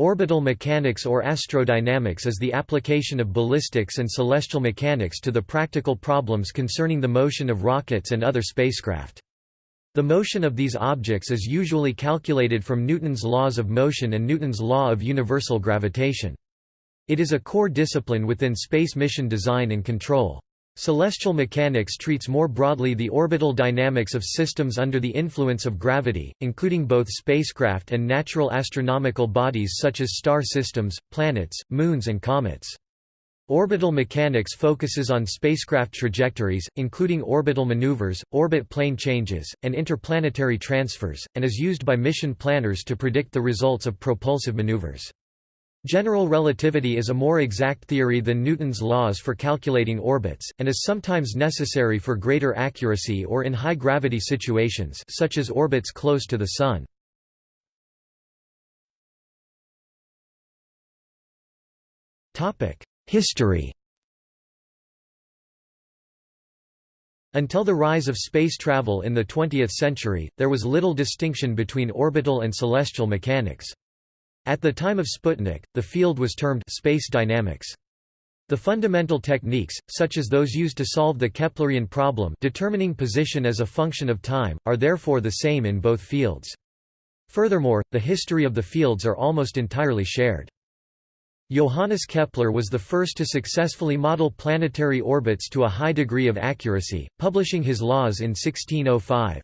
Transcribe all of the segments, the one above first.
Orbital mechanics or astrodynamics is the application of ballistics and celestial mechanics to the practical problems concerning the motion of rockets and other spacecraft. The motion of these objects is usually calculated from Newton's laws of motion and Newton's law of universal gravitation. It is a core discipline within space mission design and control. Celestial mechanics treats more broadly the orbital dynamics of systems under the influence of gravity, including both spacecraft and natural astronomical bodies such as star systems, planets, moons and comets. Orbital mechanics focuses on spacecraft trajectories, including orbital maneuvers, orbit plane changes, and interplanetary transfers, and is used by mission planners to predict the results of propulsive maneuvers. General relativity is a more exact theory than Newton's laws for calculating orbits, and is sometimes necessary for greater accuracy or in high-gravity situations such as orbits close to the Sun. History Until the rise of space travel in the 20th century, there was little distinction between orbital and celestial mechanics. At the time of Sputnik, the field was termed space dynamics. The fundamental techniques, such as those used to solve the Keplerian problem determining position as a function of time, are therefore the same in both fields. Furthermore, the history of the fields are almost entirely shared. Johannes Kepler was the first to successfully model planetary orbits to a high degree of accuracy, publishing his laws in 1605.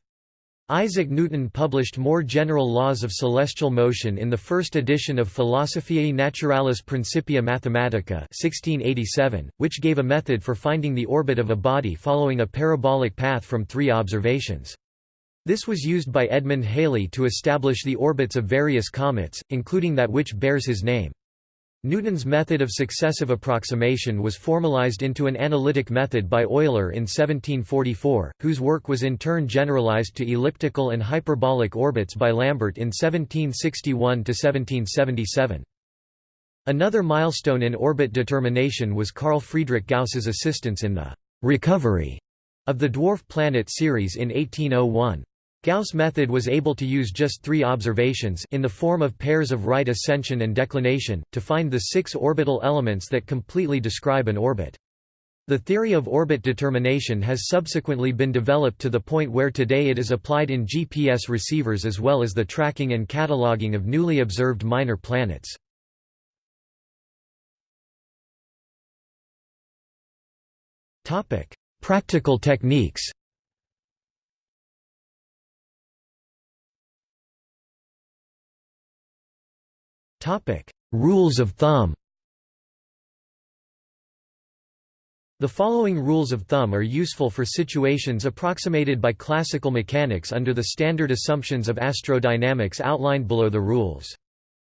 Isaac Newton published more general laws of celestial motion in the first edition of Philosophiae Naturalis Principia Mathematica 1687, which gave a method for finding the orbit of a body following a parabolic path from three observations. This was used by Edmund Halley to establish the orbits of various comets, including that which bears his name. Newton's method of successive approximation was formalized into an analytic method by Euler in 1744, whose work was in turn generalized to elliptical and hyperbolic orbits by Lambert in 1761–1777. Another milestone in orbit determination was Carl Friedrich Gauss's assistance in the «recovery» of the dwarf planet Ceres in 1801. Gauss' method was able to use just three observations in the form of pairs of right ascension and declination, to find the six orbital elements that completely describe an orbit. The theory of orbit determination has subsequently been developed to the point where today it is applied in GPS receivers as well as the tracking and cataloging of newly observed minor planets. Practical techniques Rules of thumb The following rules of thumb are useful for situations approximated by classical mechanics under the standard assumptions of astrodynamics outlined below the rules.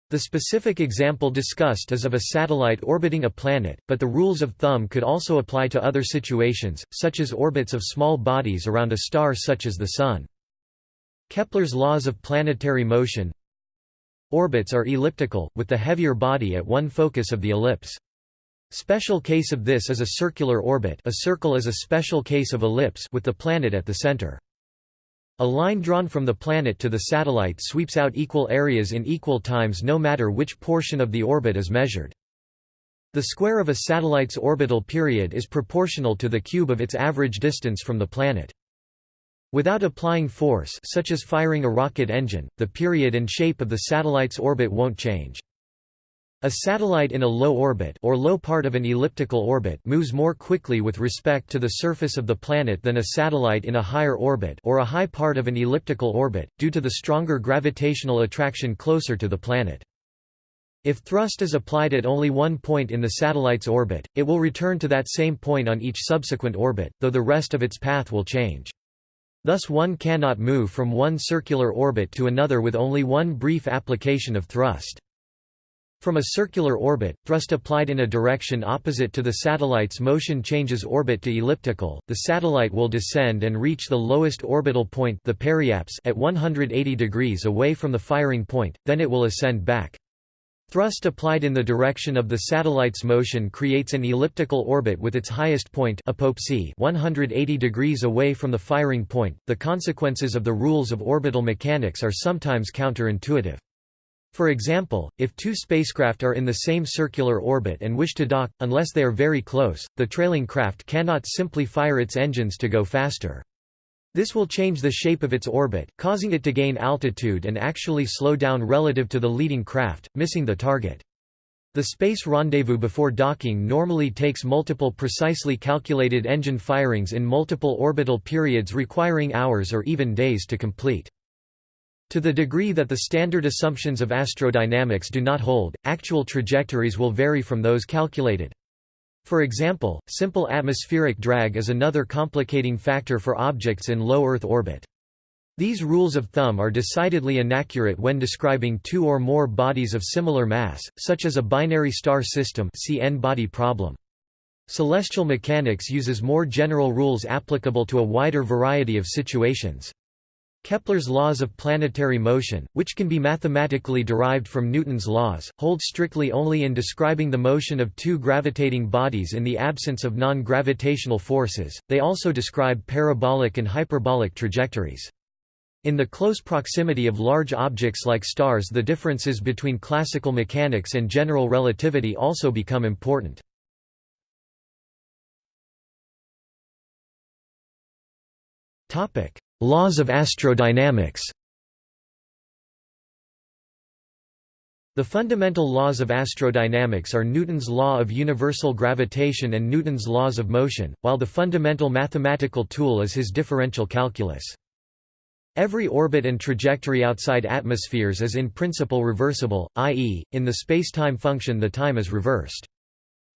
The specific example discussed is of a satellite orbiting a planet, but the rules of thumb could also apply to other situations, such as orbits of small bodies around a star such as the Sun. Kepler's laws of planetary motion Orbits are elliptical, with the heavier body at one focus of the ellipse. Special case of this is a circular orbit a circle is a special case of ellipse with the planet at the center. A line drawn from the planet to the satellite sweeps out equal areas in equal times no matter which portion of the orbit is measured. The square of a satellite's orbital period is proportional to the cube of its average distance from the planet. Without applying force such as firing a rocket engine, the period and shape of the satellite's orbit won't change. A satellite in a low orbit or low part of an elliptical orbit moves more quickly with respect to the surface of the planet than a satellite in a higher orbit or a high part of an elliptical orbit, due to the stronger gravitational attraction closer to the planet. If thrust is applied at only one point in the satellite's orbit, it will return to that same point on each subsequent orbit, though the rest of its path will change. Thus one cannot move from one circular orbit to another with only one brief application of thrust. From a circular orbit, thrust applied in a direction opposite to the satellite's motion changes orbit to elliptical, the satellite will descend and reach the lowest orbital point the periapse at 180 degrees away from the firing point, then it will ascend back. Thrust applied in the direction of the satellite's motion creates an elliptical orbit with its highest point apoapse 180 degrees away from the firing point. The consequences of the rules of orbital mechanics are sometimes counterintuitive. For example, if two spacecraft are in the same circular orbit and wish to dock, unless they are very close, the trailing craft cannot simply fire its engines to go faster. This will change the shape of its orbit, causing it to gain altitude and actually slow down relative to the leading craft, missing the target. The space rendezvous before docking normally takes multiple precisely calculated engine firings in multiple orbital periods requiring hours or even days to complete. To the degree that the standard assumptions of astrodynamics do not hold, actual trajectories will vary from those calculated. For example, simple atmospheric drag is another complicating factor for objects in low Earth orbit. These rules of thumb are decidedly inaccurate when describing two or more bodies of similar mass, such as a binary star system see N-body problem. Celestial mechanics uses more general rules applicable to a wider variety of situations. Kepler's laws of planetary motion, which can be mathematically derived from Newton's laws, hold strictly only in describing the motion of two gravitating bodies in the absence of non-gravitational forces, they also describe parabolic and hyperbolic trajectories. In the close proximity of large objects like stars the differences between classical mechanics and general relativity also become important. Topic: Laws of astrodynamics The fundamental laws of astrodynamics are Newton's law of universal gravitation and Newton's laws of motion, while the fundamental mathematical tool is his differential calculus. Every orbit and trajectory outside atmospheres is in principle reversible, i.e., in the spacetime function the time is reversed.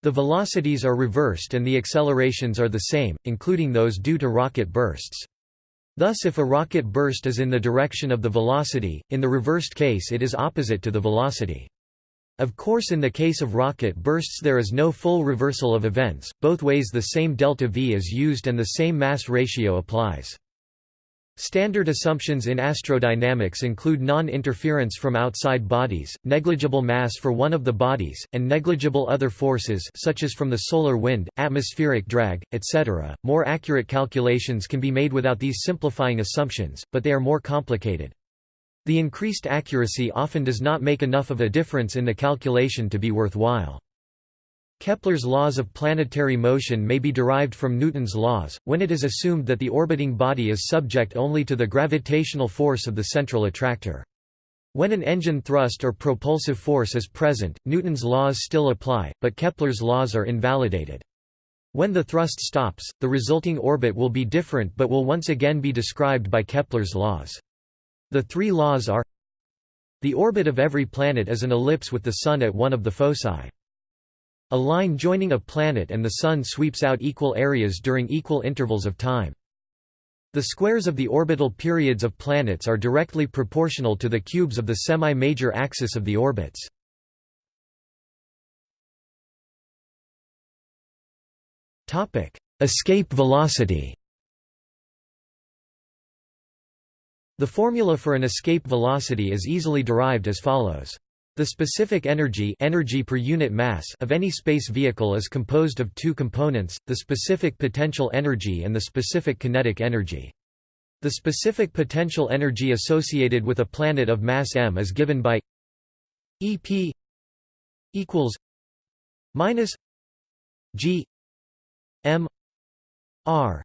The velocities are reversed and the accelerations are the same, including those due to rocket bursts. Thus if a rocket burst is in the direction of the velocity, in the reversed case it is opposite to the velocity. Of course in the case of rocket bursts there is no full reversal of events, both ways the same delta v is used and the same mass ratio applies. Standard assumptions in astrodynamics include non-interference from outside bodies, negligible mass for one of the bodies, and negligible other forces such as from the solar wind, atmospheric drag, etc. More accurate calculations can be made without these simplifying assumptions, but they are more complicated. The increased accuracy often does not make enough of a difference in the calculation to be worthwhile. Kepler's laws of planetary motion may be derived from Newton's laws, when it is assumed that the orbiting body is subject only to the gravitational force of the central attractor. When an engine thrust or propulsive force is present, Newton's laws still apply, but Kepler's laws are invalidated. When the thrust stops, the resulting orbit will be different but will once again be described by Kepler's laws. The three laws are The orbit of every planet is an ellipse with the Sun at one of the foci. A line joining a planet and the Sun sweeps out equal areas during equal intervals of time. The squares of the orbital periods of planets are directly proportional to the cubes of the semi-major axis of the orbits. Escape velocity The formula for an escape velocity is easily derived as follows. The specific energy, energy per unit mass of any space vehicle is composed of two components, the specific potential energy and the specific kinetic energy. The specific potential energy associated with a planet of mass m is given by EP equals minus G M R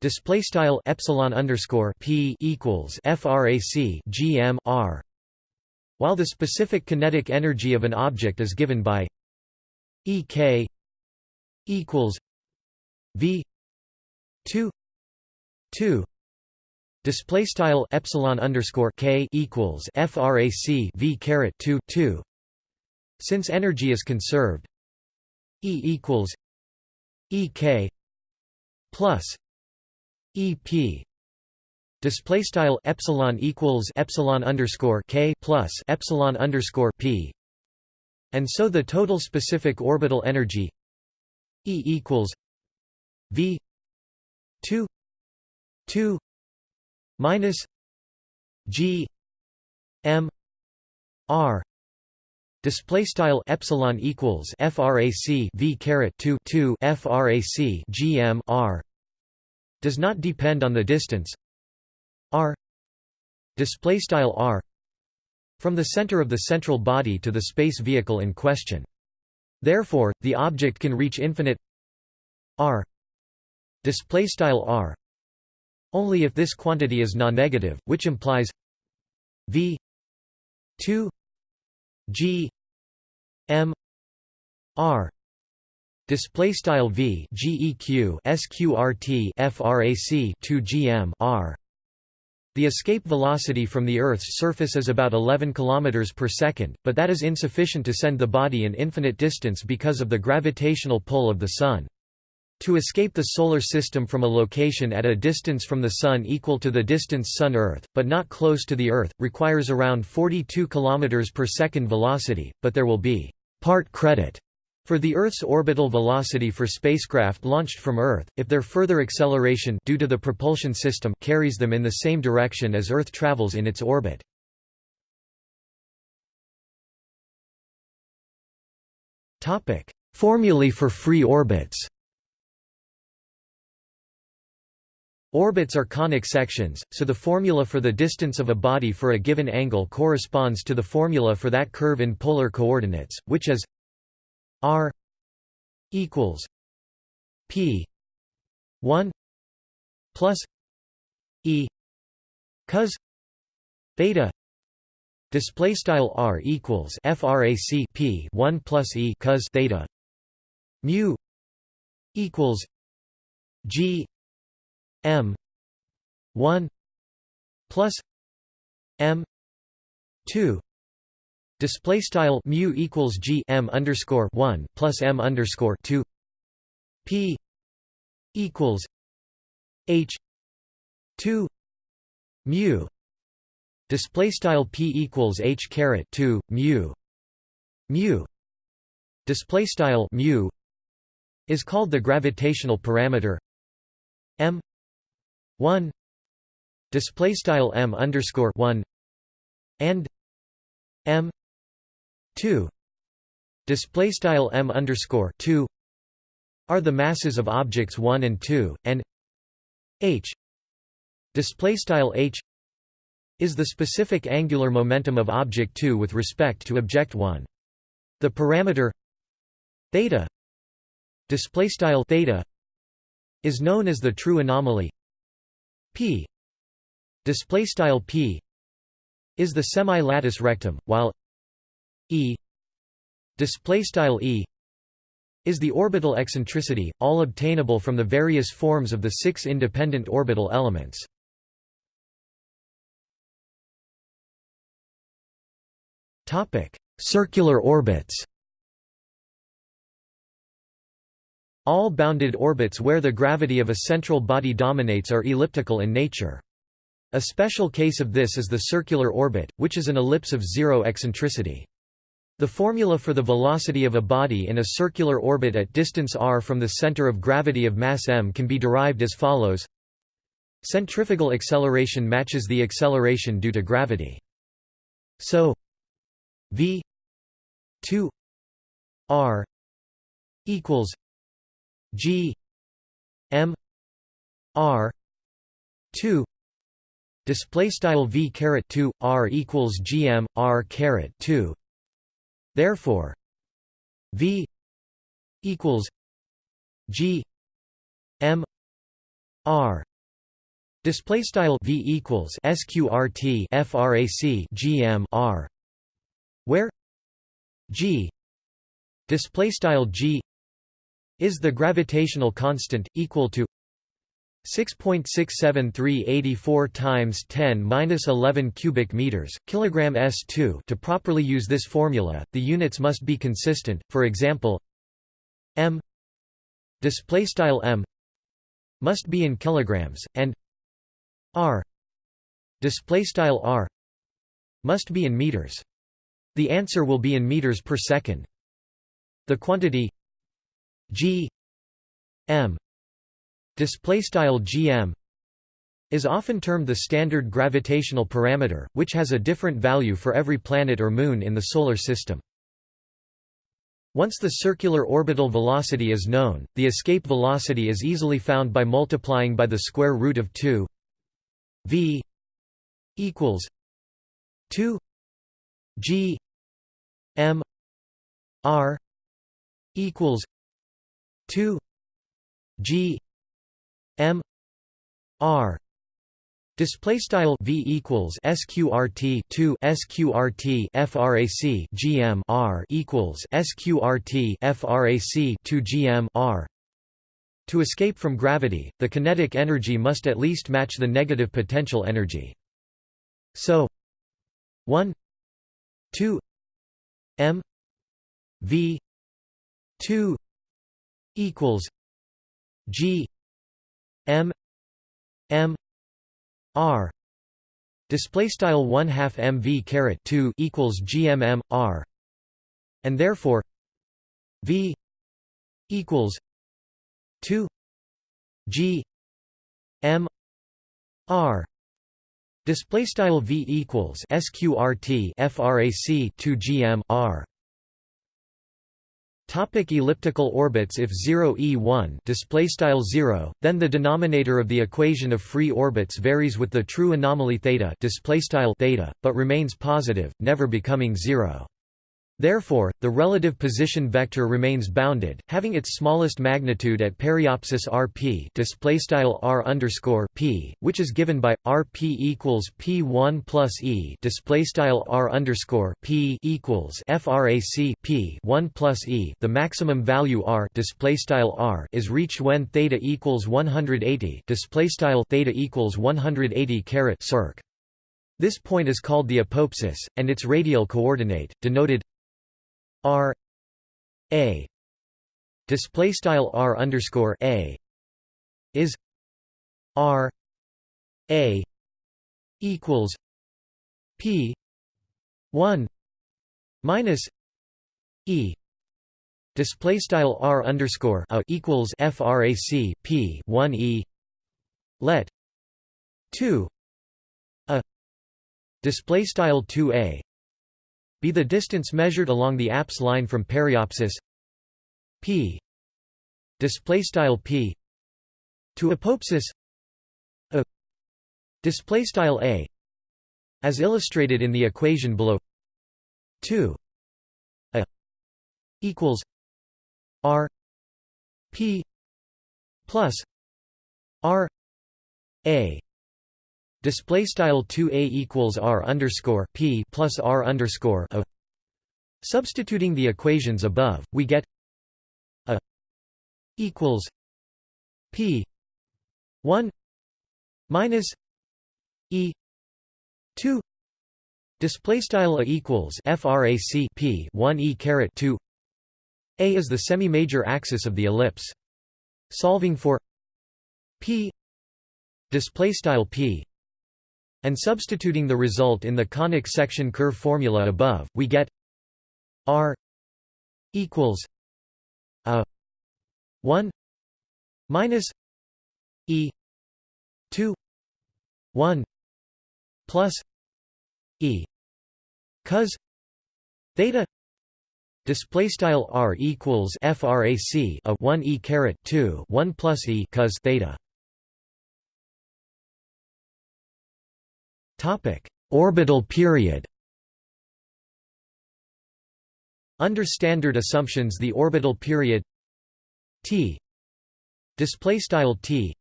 display style epsilon underscore P equals frac GM R while the specific kinetic energy of an object is given by Ek equals V 2 2 display style epsilon underscore k equals frac v caret 2 2 since energy is conserved e equals ek plus ep display style epsilon equals epsilon underscore k plus epsilon underscore p. And so the total specific orbital energy e equals v 2 2 minus g m r. Display style epsilon equals frac v caret 2 2 frac gm r. Does not depend on the distance r. display style r. from the center of the central body to the space vehicle in question. Therefore, the object can reach infinite r. display style r. only if this quantity is non-negative, which implies v 2 g m r. display style v geq sqrt frac 2 gm r the escape velocity from the Earth's surface is about 11 km per second, but that is insufficient to send the body an infinite distance because of the gravitational pull of the Sun. To escape the Solar System from a location at a distance from the Sun equal to the distance Sun-Earth, but not close to the Earth, requires around 42 km per second velocity, but there will be part credit for the Earth's orbital velocity for spacecraft launched from Earth, if their further acceleration due to the propulsion system carries them in the same direction as Earth travels in its orbit. Topic: Formulae for free orbits Orbits are conic sections, so the formula for the distance of a body for a given angle corresponds to the formula for that curve in polar coordinates, which is R equals P one plus E cos theta display style R equals frac P one plus E cos theta mu equals G M one plus M two Display style mu equals g m underscore one plus m underscore two. P equals h two mu. Display style p equals h caret two mu. Mu. Display style mu is called the gravitational parameter m one. Display style m underscore one and m 2 display style m underscore 2 are the masses of objects 1 and 2 and h. Display style h is the specific angular momentum of object 2 with respect to object 1 the parameter theta display style theta is known as the true anomaly. P display style p is the semi-latus rectum while E display style E is the orbital eccentricity, all obtainable from the various forms of the six independent orbital elements. Topic: Circular orbits All bounded orbits where the gravity of a central body dominates are elliptical in nature. A special case of this is the circular orbit, which is an ellipse of zero eccentricity. The formula for the velocity of a body in a circular orbit at distance r from the center of gravity of mass m can be derived as follows Centrifugal acceleration matches the acceleration due to gravity. So v 2 r equals g m r 2 display style v caret 2 r equals gm r caret 2 Therefore, V equals G M R. Display style V equals sqrt frac GM R where G display style G is the gravitational constant equal to 6.67384 times 10 minus 11 cubic meters kilogram s2 to properly use this formula the units must be consistent for example m display style m must be in kilograms and r display style r must be in meters. The answer will be in meters per second. The quantity g m display style gm is often termed the standard gravitational parameter which has a different value for every planet or moon in the solar system. Once the circular orbital velocity is known the escape velocity is easily found by multiplying by the square root of 2 v equals 2 G M R equals two G M R Display style v equals sqrt 2 sqrt frac gm r equals sqrt frac 2 gm r. To escape from gravity, the kinetic energy must at least match the negative potential energy. So 1 2 m v 2 equals g m m r. Display style 1 half mv caret 2 equals gmm r. And therefore v equals 2 g m r. Display style v equals sqrt frac 2 gm r Topic elliptical orbits If 0 e1 display style 0, then the denominator of the equation of free orbits varies with the true anomaly theta display style theta, but remains positive, never becoming zero. Therefore, the relative position vector remains bounded, having its smallest magnitude at periapsis rp displaystyle r underscore p, which is given by rp equals p1 plus e displaystyle r p equals frac p 1 plus e. The maximum value r displaystyle r is reached when theta equals 180 displaystyle theta equals 180 caret circ. This point is called the apoapsis, and its radial coordinate, denoted R A display style R underscore A is R A equals P one minus E display style R underscore A equals frac P one E let two a display style 2a be the distance measured along the apse line from periapsis p display style p to apoapsis a display style a as illustrated in the equation below. 2 a equals r p plus r a display style 2a equals r underscore p plus r underscore a. Substituting the equations above, we get a equals p one minus e two display style a equals frac p one e caret two. A is the semi-major axis of the ellipse. Solving for p display style p and substituting the result in the conic section curve formula above, we get r equals a 1 minus e 2 1 plus e cos theta display style r equals frac a 1 e caret 2 1 plus e cos theta Orbital period. Under standard assumptions, the orbital period t display style t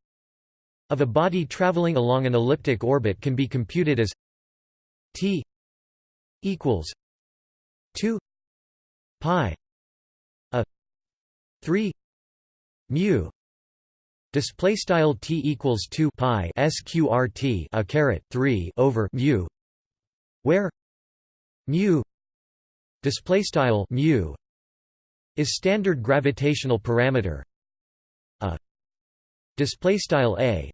of a body traveling along an elliptic orbit can be computed as t equals 2 pi a 3 mu Display style t equals two pi sqrt a caret three over mu, where mu display style mu is standard gravitational parameter. A display style a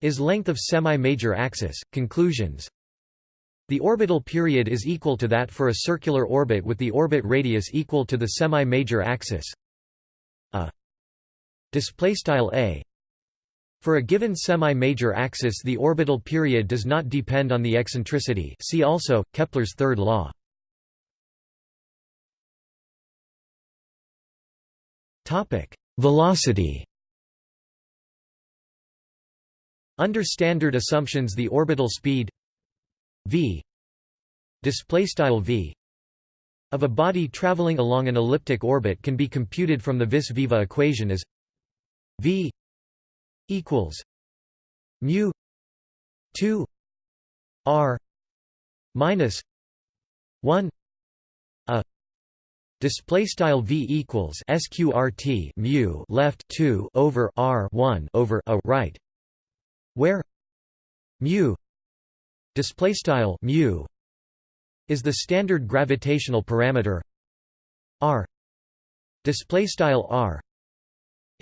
is length of semi-major axis. Conclusions. The orbital period is equal to that for a circular orbit with the orbit radius equal to the semi-major axis. A display style a for a given semi-major axis the orbital period does not depend on the eccentricity see also, Kepler's third law. Velocity Under standard assumptions the orbital speed v v of a body traveling along an elliptic orbit can be computed from the vis viva equation as v equals mu 2 r minus 1 a display style v equals sqrt mu left 2 over r 1 over a right where mu display style mu is the standard gravitational parameter r display style r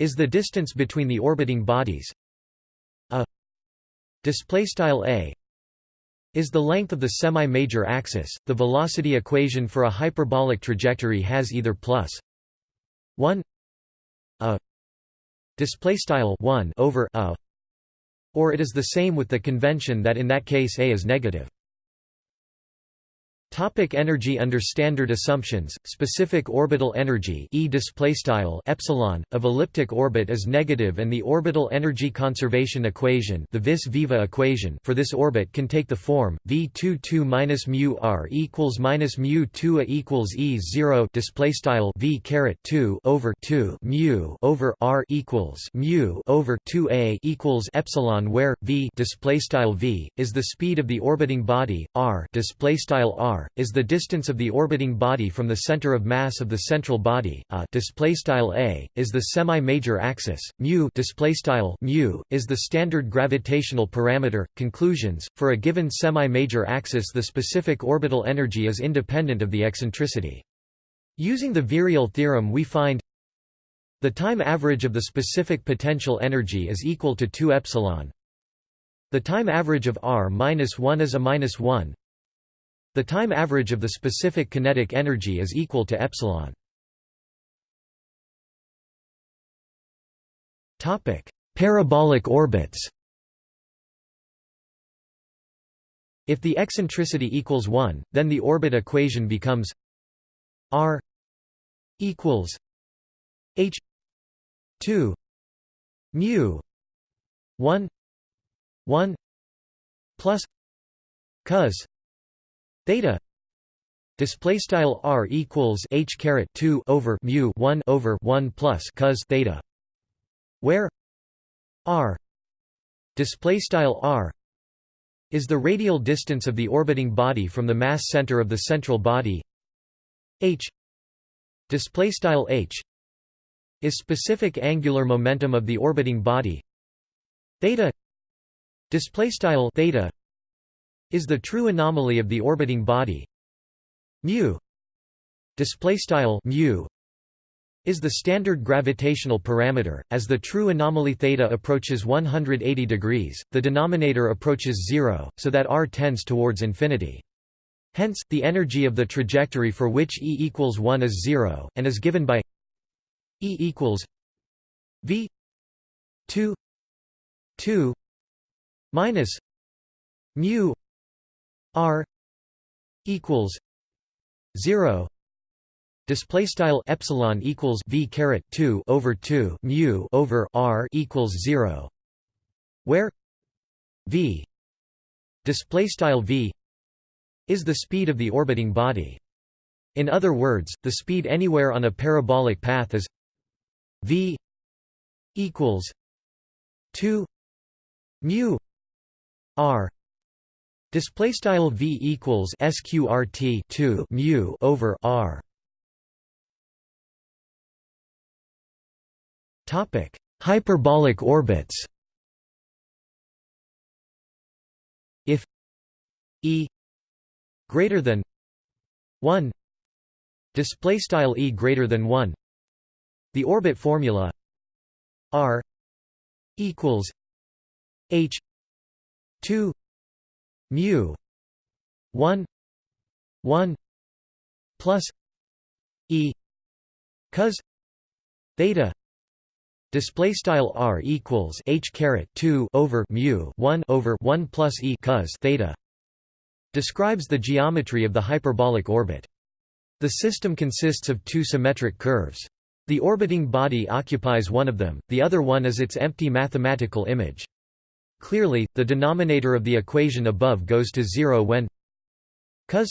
is the distance between the orbiting bodies a display style a is the length of the semi-major axis. The velocity equation for a hyperbolic trajectory has either plus 1 a display style 1 over a or it is the same with the convention that in that case a is negative. Topic energy Under standard assumptions, specific orbital energy E epsilon of elliptic orbit is negative and the orbital energy conservation equation the vis viva equation for this orbit can take the form V22 minus mu r equals minus mu 2 a equals E 0 display style V caret 2 over 2 mu over r equals mu over 2 a equals epsilon where V display style V is the speed of the orbiting body r display style r is the distance of the orbiting body from the center of mass of the central body. A a is the semi-major axis. Mu mu is the standard gravitational parameter. Conclusions: For a given semi-major axis, the specific orbital energy is independent of the eccentricity. Using the virial theorem, we find the time average of the specific potential energy is equal to 2 epsilon. The time average of r minus 1 is a minus 1. The time average of the specific kinetic energy is equal to epsilon. Topic: Parabolic orbits. If the eccentricity equals 1, then the orbit equation becomes r equals h 2 mu 1 1 plus cos theta display style r equals h caret 2 over mu 1 over 1 plus cos theta where r display style r is the radial distance of the orbiting body from the mass center of the central body. H display style h is specific angular momentum of the orbiting body. Theta display style theta is the true anomaly of the orbiting body. Mu display style mu is the standard gravitational parameter. As the true anomaly theta approaches 180 degrees the denominator approaches 0 so that r tends towards infinity. Hence the energy of the trajectory for which e equals 1 is 0 and is given by e equals v 2 2 minus mu r equals 0 display style epsilon equals v caret 2 over 2 mu over r equals 0 where v display style v is the speed of the orbiting body. In other words the speed anywhere on a parabolic path is v equals 2 mu r Display style v equals sqrt 2 mu over r. Topic: Hyperbolic orbits. If e greater than 1 display style e greater than 1 the orbit formula r equals h 2 mu 1 1 plus e cos theta display style r equals h caret 2 over mu 1 over 1 plus e cos theta describes the geometry of the hyperbolic orbit. The system consists of two symmetric curves. The orbiting body occupies one of them the other one is its empty mathematical image Clearly, the denominator of the equation above goes to zero when cos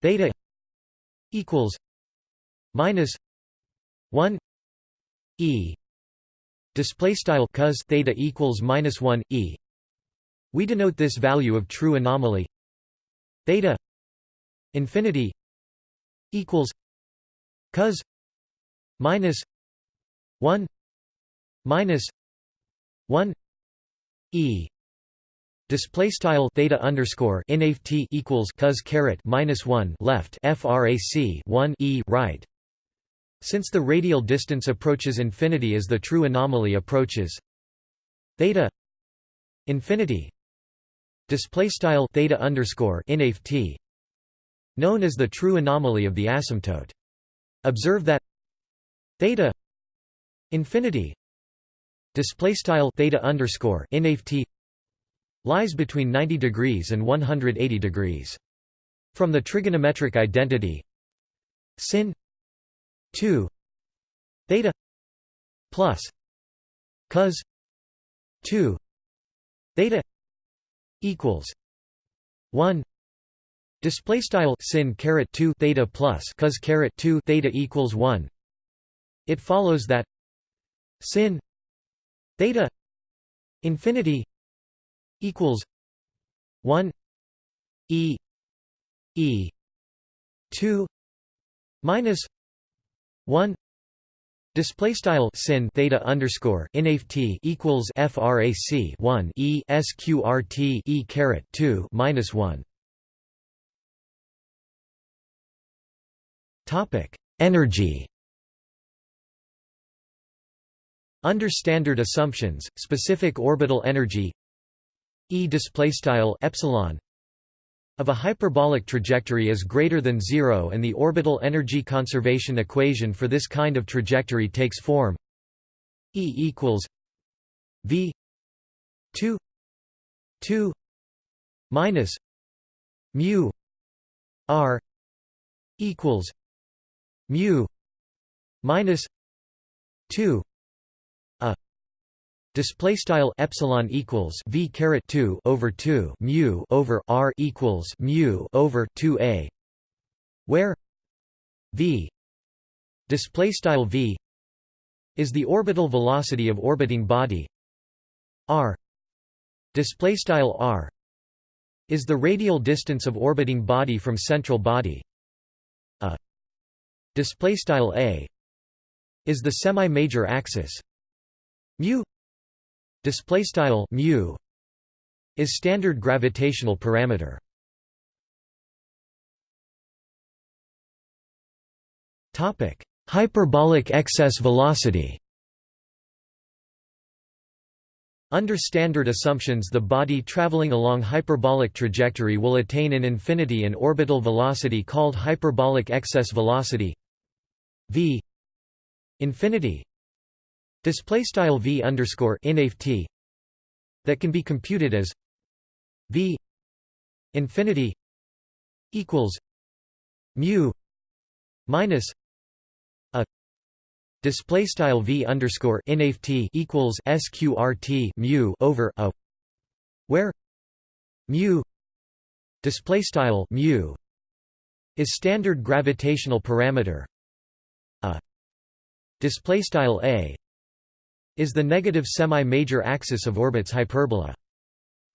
theta equals minus 1 e. Display style cos theta equals minus 1 e. We denote this value of true anomaly theta infinity equals cos minus 1 minus 1 e. Display style theta underscore inft equals cos caret minus 1 left frac 1 e right. Since the radial distance approaches infinity as the true anomaly approaches theta infinity display style theta underscore inft known as the true anomaly of the asymptote. Observe that theta infinity display style theta underscore inft lies between 90 degrees and 180 degrees. From the trigonometric identity sin 2 theta plus cos 2 theta equals 1 display style sin caret 2 theta plus cos caret 2 theta equals 1 it follows that sin theta infinity equals 1 e e 2 minus 1 Display style sin theta underscore inft equals frac 1 e sqrt e caret 2 minus 1. Topic Energy Under standard assumptions, specific orbital energy E epsilon of a hyperbolic trajectory is greater than zero and the orbital energy conservation equation for this kind of trajectory takes form E equals V 2 2 minus mu R equals mu minus 2 Display style epsilon equals v caret two over two mu over r equals mu over two a, where v display style v is the orbital velocity of orbiting body. R display style r is the radial distance of orbiting body from central body. A display style a is the semi-major axis. Mu display style mu is standard gravitational parameter. Topic hyperbolic excess velocity. Under standard assumptions the body traveling along hyperbolic trajectory will attain an infinity and orbital velocity called hyperbolic excess velocity v infinity display style v underscore inft that can be computed as v infinity equals mu minus a display style v underscore inft equals sqrt mu over a where mu display style mu is standard gravitational parameter. A display style a is the negative semi-major axis of orbit's hyperbola.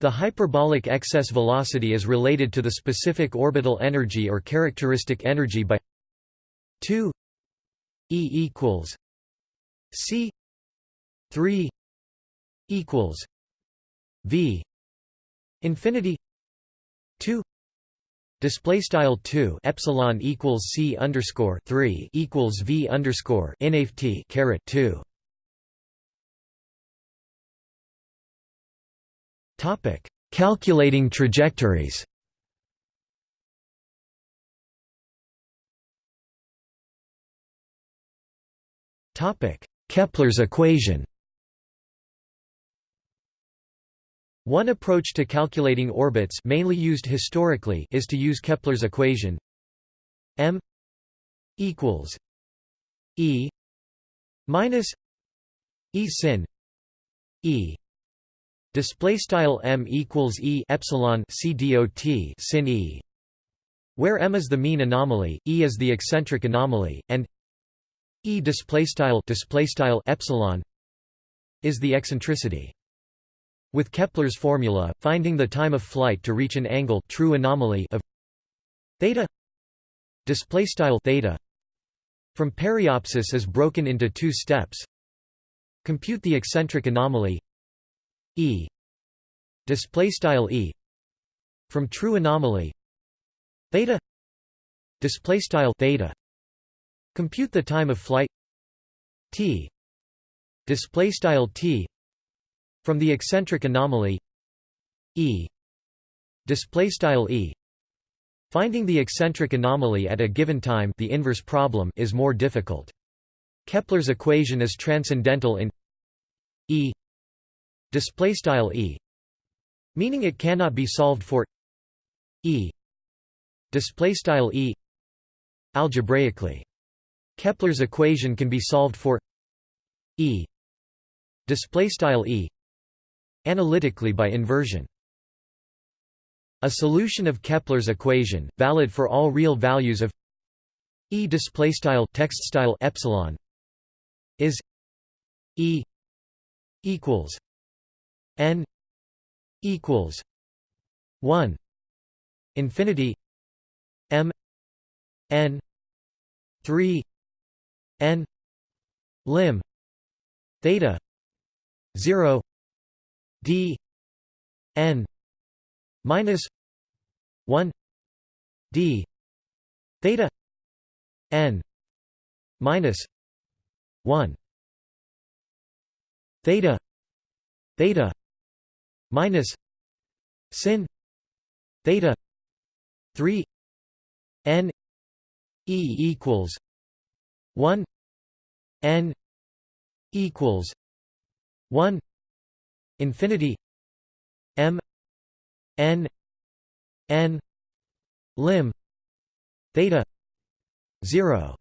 The hyperbolic excess velocity is related to the specific orbital energy or characteristic energy by 2 e equals c 3 equals v infinity 2 display style 2 epsilon equals c underscore 3 equals v underscore inft caret 2 Topic: Calculating trajectories. Topic: Kepler's equation. One approach to calculating orbits mainly used historically is to use Kepler's equation m equals e minus e sin e Display style m equals e epsilon c dot sin e, where m is the mean anomaly, e is the eccentric anomaly, and e displaystyle displaystyle epsilon is the eccentricity. With Kepler's formula, finding the time of flight to reach an angle true anomaly of theta displaystyle theta from periapsis is broken into two steps. Compute the eccentric anomaly e. Displaystyle e. From true anomaly. Theta. Displaystyle theta. Compute the time of flight. T. Displaystyle t. From the eccentric anomaly. E. Displaystyle e. Finding the eccentric anomaly at a given time the inverse problem is more difficult. Kepler's equation is transcendental in e displaystyle e meaning it cannot be solved for e display style e algebraically. Kepler's equation can be solved for e display style e analytically by inversion. A solution of kepler's equation valid for all real values of e display style text style epsilon is e equals n equals 1 infinity m n 3 n lim theta 0 d n minus 1 d theta n minus 1 theta theta minus sin theta 3 n e equals 1 n equals 1 infinity m n n lim theta 0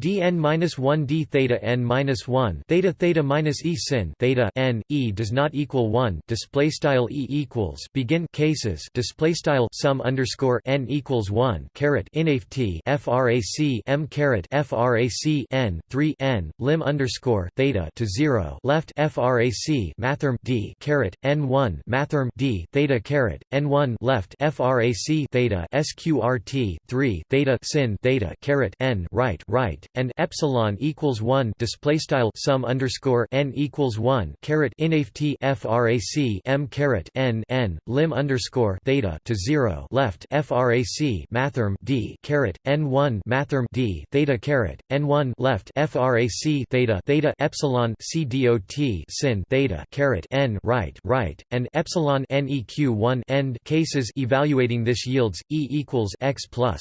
dn minus 1 d theta n minus 1 theta theta minus e sin theta n e does not equal 1 display style e equals begin cases display style sum underscore n equals 1 caret inaf t frac m caret frac n 3 n lim underscore theta to 0 left frac mathrm d caret n 1 mathrm d theta caret n 1 left frac theta sqrt 3 theta sin theta caret n right right and epsilon equals 1 display style sum underscore n equals 1 caret inaf t frac m caret n n lim underscore theta to 0 left frac mathrm d caret n 1 mathrm d theta caret n 1 left frac theta theta epsilon c dot sin theta caret n right right and epsilon neq 1 end cases evaluating this yields e equals x plus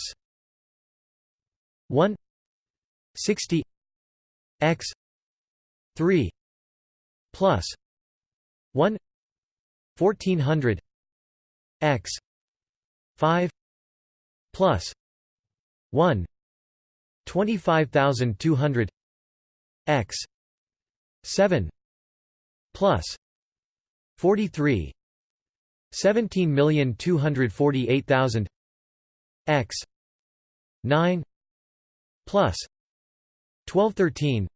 1 60 x 3 plus 1 1400 x 5 plus 1 25200 x 7 plus 43 17248000 x 9 plus 1213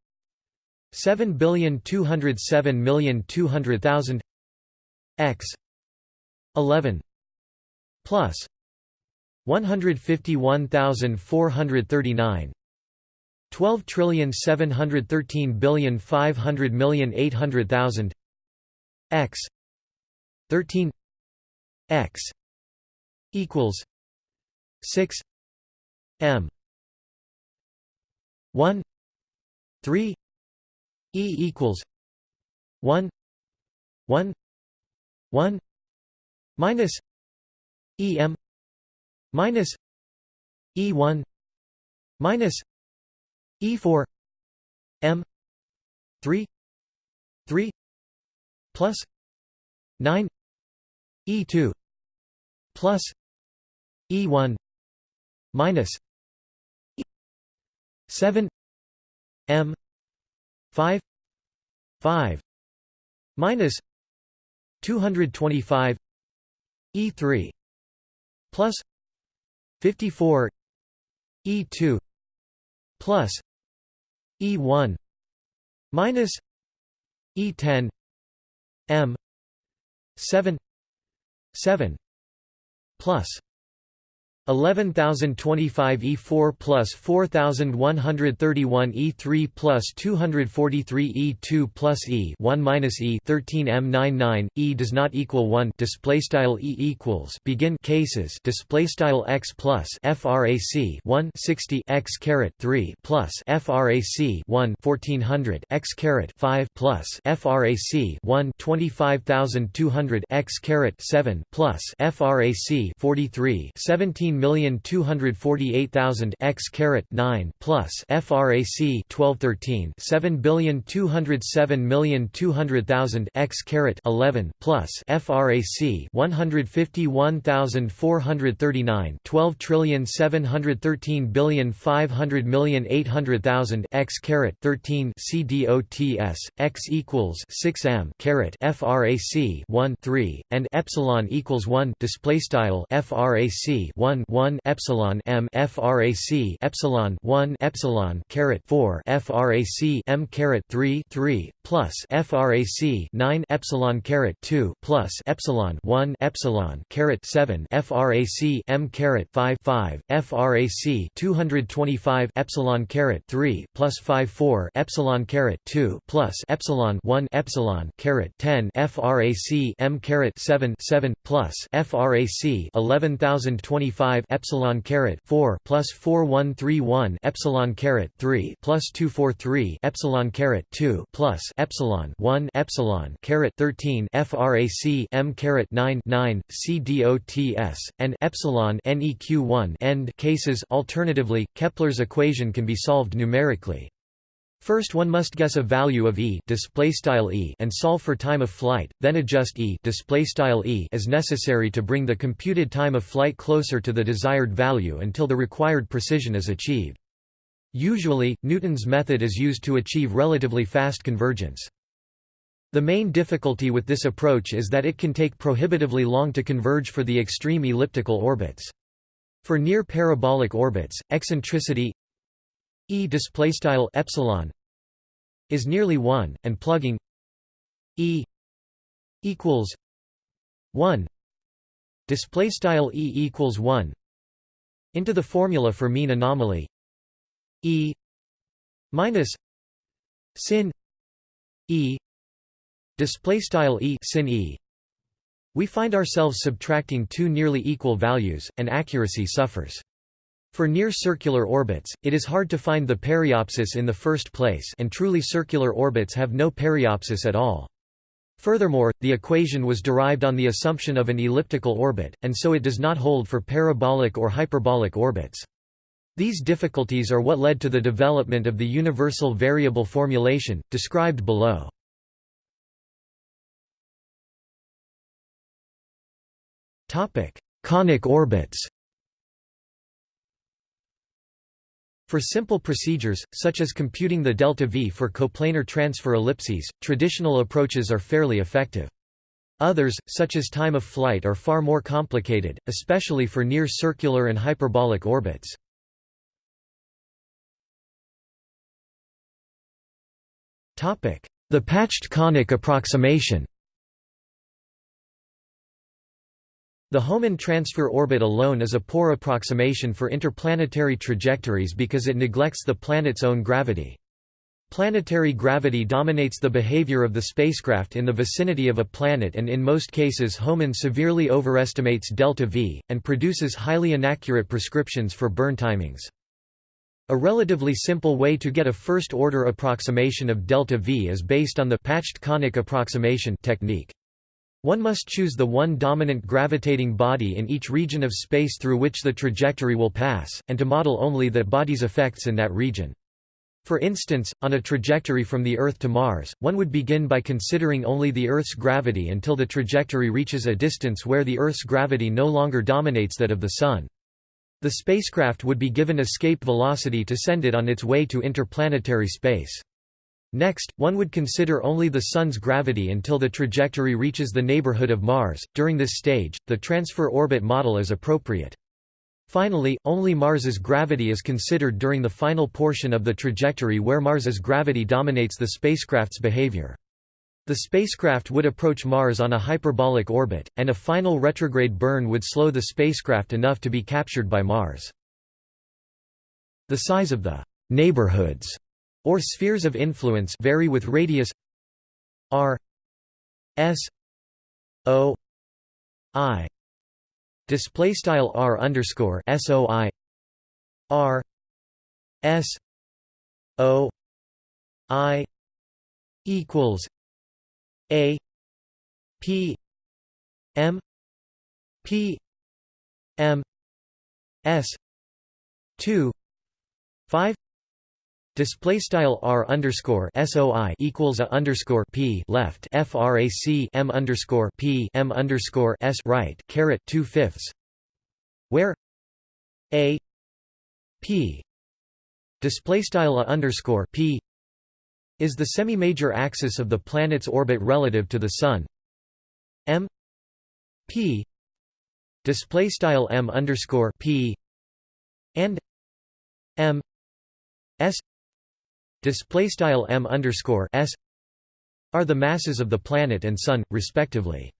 7,207,200,000 x. 11 plus. 151,439 12 trillion 713 billion 500 million 800,000 x. 13 x. equals. 6 m. 1 3 E equals 1 1 1 minus EM minus E1 minus E4 M 3 3 plus 9 E2 plus E1 minus 7 M five five minus two hundred twenty five E three plus 54 E2 plus E1 minus E10 M 7 7 plus 11025 E4 plus 4131 E3 plus 243 E2 plus E 1 minus E 13 M99 E does not equal 1 display style E equals. Begin. Cases. Display style X plus frac 1 60 X caret 3 plus frac 1 1400 X caret 5 plus frac 1 25200 X caret 7 plus frac 43 17 7,248,000 x caret 9 plus frac 1213 7,207,200,000 x caret 11 plus frac 151,439 12 trillion 713 billion 500 million 800,000 x caret 13 CDOTS x equals 6 m caret frac 1 3 and epsilon equals 1 display style frac 1 1 epsilon m frac epsilon 1 epsilon caret 4 frac m caret 3 3 plus frac 9 epsilon caret 2 plus epsilon 1 epsilon caret 7 frac m caret 5 5 frac 225 epsilon caret 3 plus 5 4 epsilon caret 2 plus epsilon 1 epsilon caret 10 frac m caret 7 7 plus frac 11025 5 epsilon caret 4 plus 4131 epsilon caret 3 plus 243 epsilon caret 2 plus epsilon 1 epsilon caret 13 frac m caret 9 9 cdots and epsilon neq1 end cases. Alternatively Kepler's equation can be solved numerically First one must guess a value of e, e and solve for time of flight, then adjust e, e as necessary to bring the computed time of flight closer to the desired value until the required precision is achieved. Usually, Newton's method is used to achieve relatively fast convergence. The main difficulty with this approach is that it can take prohibitively long to converge for the extreme elliptical orbits. For near parabolic orbits, eccentricity E display style epsilon is nearly 1 and plugging E equals 1 display style E equals 1 into the formula for mean anomaly E minus sin E display style E sin E. We find ourselves subtracting two nearly equal values and accuracy suffers for near-circular orbits, it is hard to find the periapsis in the first place and truly circular orbits have no periapsis at all. Furthermore, the equation was derived on the assumption of an elliptical orbit, and so it does not hold for parabolic or hyperbolic orbits. These difficulties are what led to the development of the universal variable formulation, described below. Conic orbits For simple procedures, such as computing the delta V for coplanar transfer ellipses, traditional approaches are fairly effective. Others, such as time of flight are far more complicated, especially for near-circular and hyperbolic orbits. The patched conic approximation The Hohmann transfer orbit alone is a poor approximation for interplanetary trajectories because it neglects the planet's own gravity. Planetary gravity dominates the behavior of the spacecraft in the vicinity of a planet and in most cases Hohmann severely overestimates delta V, and produces highly inaccurate prescriptions for burn timings. A relatively simple way to get a first-order approximation of delta V is based on the patched conic approximation technique. One must choose the one dominant gravitating body in each region of space through which the trajectory will pass, and to model only that body's effects in that region. For instance, on a trajectory from the Earth to Mars, one would begin by considering only the Earth's gravity until the trajectory reaches a distance where the Earth's gravity no longer dominates that of the Sun. The spacecraft would be given escape velocity to send it on its way to interplanetary space. Next, one would consider only the Sun's gravity until the trajectory reaches the neighborhood of Mars. During this stage, the transfer orbit model is appropriate. Finally, only Mars's gravity is considered during the final portion of the trajectory where Mars's gravity dominates the spacecraft's behavior. The spacecraft would approach Mars on a hyperbolic orbit, and a final retrograde burn would slow the spacecraft enough to be captured by Mars. The size of the neighborhoods or spheres of influence vary with radius r s o i. Display style r underscore soi r s o i equals a p m p m s 2 5 Display style r underscore soi equals a underscore p left frac m underscore p m underscore s right caret two fifths, where a p display style a underscore p is the semi-major axis of the planet's orbit relative to the Sun. m p display style m underscore p and m s display style m underscore s are the masses of the planet and Sun, respectively.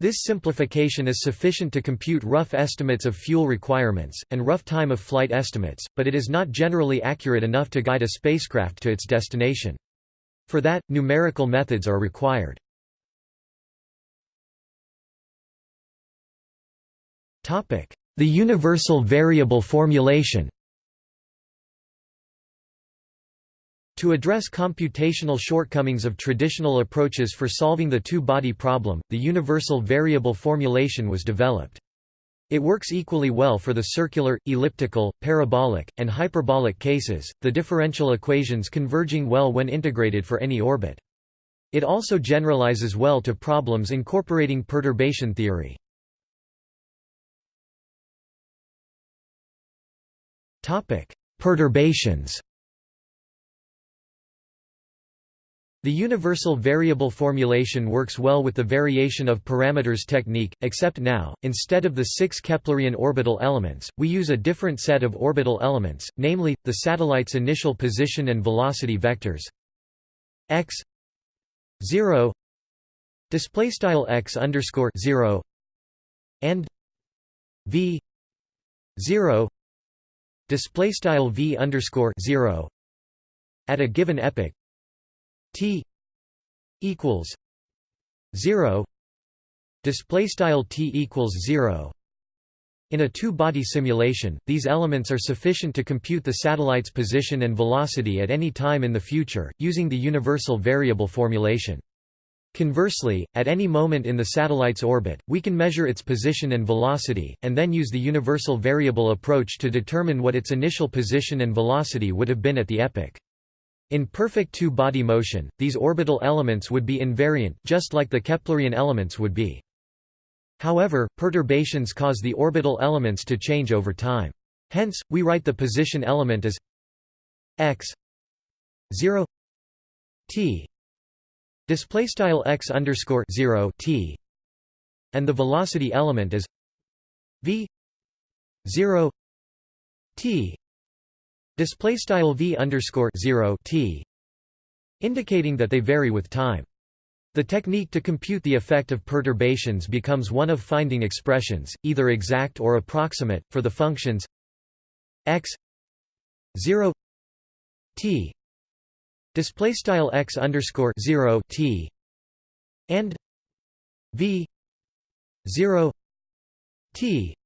This simplification is sufficient to compute rough estimates of fuel requirements, and rough time of flight estimates, but it is not generally accurate enough to guide a spacecraft to its destination. For that, numerical methods are required. The universal variable formulation To address computational shortcomings of traditional approaches for solving the two-body problem, the universal variable formulation was developed. It works equally well for the circular, elliptical, parabolic, and hyperbolic cases, the differential equations converging well when integrated for any orbit. It also generalizes well to problems incorporating perturbation theory. Perturbations The universal variable formulation works well with the variation of parameters technique, except now, instead of the six Keplerian orbital elements, we use a different set of orbital elements, namely, the satellite's initial position and velocity vectors. X 0 displaystyle x underscore 0 and v 0 displaystyle v underscore 0 at a given epoch T equals zero display style T equals zero in a two-body simulation, these elements are sufficient to compute the satellite's position and velocity at any time in the future, using the universal variable formulation. Conversely, at any moment in the satellite's orbit, we can measure its position and velocity, and then use the universal variable approach to determine what its initial position and velocity would have been at the epoch. In perfect two-body motion, these orbital elements would be invariant just like the Keplerian elements would be. However, perturbations cause the orbital elements to change over time. Hence, we write the position element as x 0 t display style x underscore 0 t and the velocity element as v 0 t display style v underscore 0 t indicating that they vary with time. The technique to compute the effect of perturbations becomes one of finding expressions, either exact or approximate, for the functions x 0 t display style x underscore 0 t and v 0 t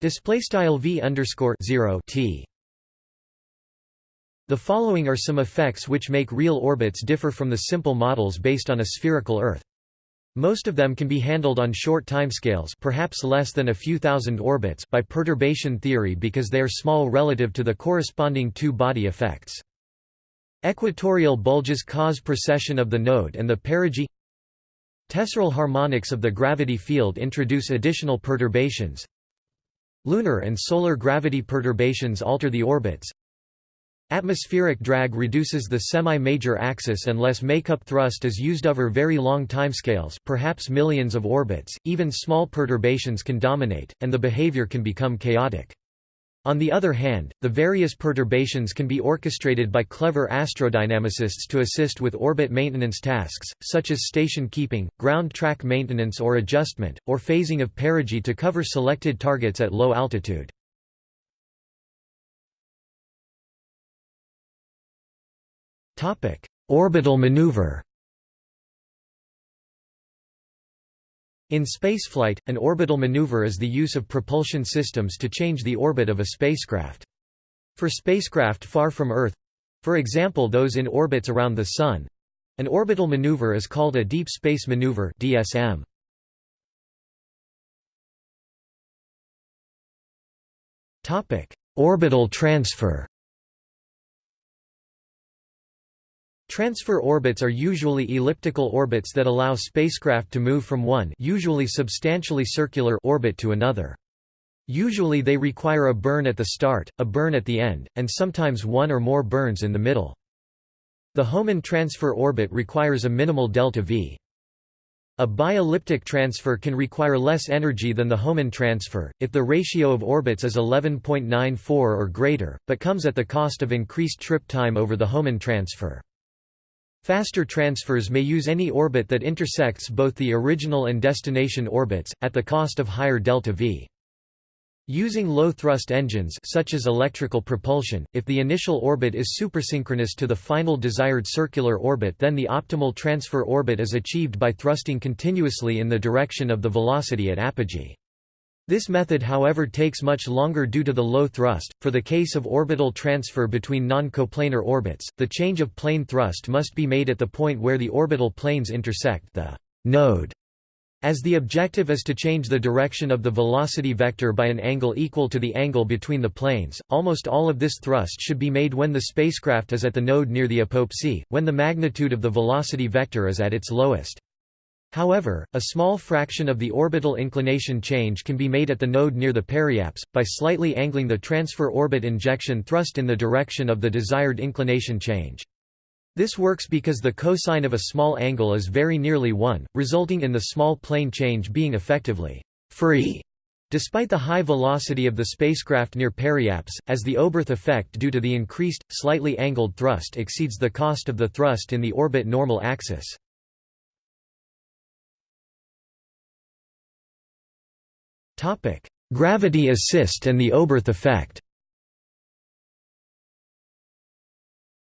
display style v underscore 0 t the following are some effects which make real orbits differ from the simple models based on a spherical Earth. Most of them can be handled on short timescales perhaps less than a few thousand orbits by perturbation theory because they are small relative to the corresponding two-body effects. Equatorial bulges cause precession of the node and the perigee Tesseral harmonics of the gravity field introduce additional perturbations Lunar and solar gravity perturbations alter the orbits Atmospheric drag reduces the semi-major axis unless makeup thrust is used over very long timescales perhaps millions of orbits, even small perturbations can dominate, and the behavior can become chaotic. On the other hand, the various perturbations can be orchestrated by clever astrodynamicists to assist with orbit maintenance tasks, such as station keeping, ground track maintenance or adjustment, or phasing of perigee to cover selected targets at low altitude. Orbital maneuver In spaceflight, an orbital maneuver is the use of propulsion systems to change the orbit of a spacecraft. For spacecraft far from Earth—for example those in orbits around the Sun—an orbital maneuver is called a deep space maneuver DSM. Orbital transfer Transfer orbits are usually elliptical orbits that allow spacecraft to move from one usually substantially circular orbit to another. Usually they require a burn at the start, a burn at the end, and sometimes one or more burns in the middle. The Hohmann transfer orbit requires a minimal delta V. A bi-elliptic transfer can require less energy than the Hohmann transfer, if the ratio of orbits is 11.94 or greater, but comes at the cost of increased trip time over the Hohmann transfer. Faster transfers may use any orbit that intersects both the original and destination orbits, at the cost of higher delta V. Using low-thrust engines such as electrical propulsion, if the initial orbit is supersynchronous to the final desired circular orbit then the optimal transfer orbit is achieved by thrusting continuously in the direction of the velocity at apogee. This method however takes much longer due to the low thrust. For the case of orbital transfer between non-coplanar orbits, the change of plane thrust must be made at the point where the orbital planes intersect the node. As the objective is to change the direction of the velocity vector by an angle equal to the angle between the planes, almost all of this thrust should be made when the spacecraft is at the node near the apoapse, when the magnitude of the velocity vector is at its lowest. However, a small fraction of the orbital inclination change can be made at the node near the periapse, by slightly angling the transfer orbit injection thrust in the direction of the desired inclination change. This works because the cosine of a small angle is very nearly 1, resulting in the small plane change being effectively free. Despite the high velocity of the spacecraft near periapse, as the Oberth effect due to the increased, slightly angled thrust exceeds the cost of the thrust in the orbit normal axis. Gravity assist and the Oberth effect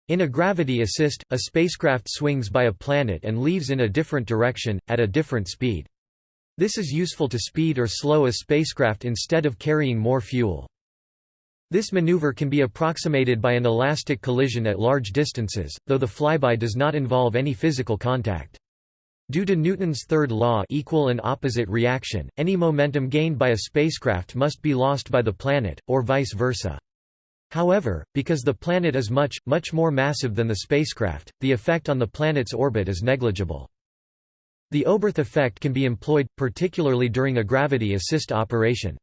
In a gravity assist, a spacecraft swings by a planet and leaves in a different direction, at a different speed. This is useful to speed or slow a spacecraft instead of carrying more fuel. This maneuver can be approximated by an elastic collision at large distances, though the flyby does not involve any physical contact. Due to Newton's third law equal and opposite reaction, any momentum gained by a spacecraft must be lost by the planet, or vice versa. However, because the planet is much, much more massive than the spacecraft, the effect on the planet's orbit is negligible. The Oberth effect can be employed, particularly during a gravity assist operation.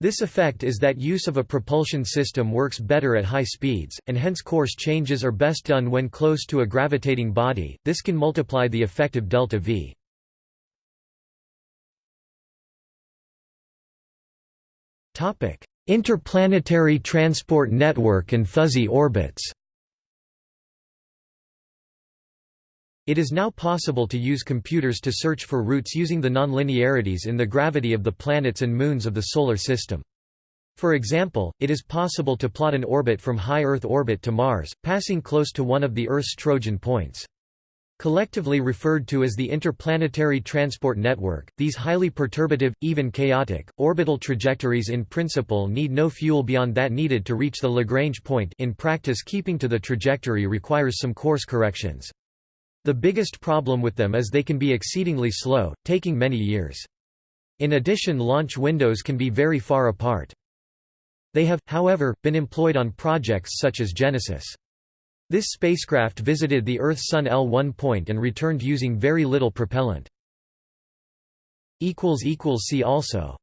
This effect is that use of a propulsion system works better at high speeds, and hence course changes are best done when close to a gravitating body, this can multiply the effective delta V. Interplanetary transport network and fuzzy orbits It is now possible to use computers to search for routes using the nonlinearities in the gravity of the planets and moons of the Solar System. For example, it is possible to plot an orbit from high Earth orbit to Mars, passing close to one of the Earth's Trojan points. Collectively referred to as the Interplanetary Transport Network, these highly perturbative, even chaotic, orbital trajectories in principle need no fuel beyond that needed to reach the Lagrange point in practice keeping to the trajectory requires some course corrections. The biggest problem with them is they can be exceedingly slow, taking many years. In addition launch windows can be very far apart. They have, however, been employed on projects such as Genesis. This spacecraft visited the Earth-Sun L1 point and returned using very little propellant. See also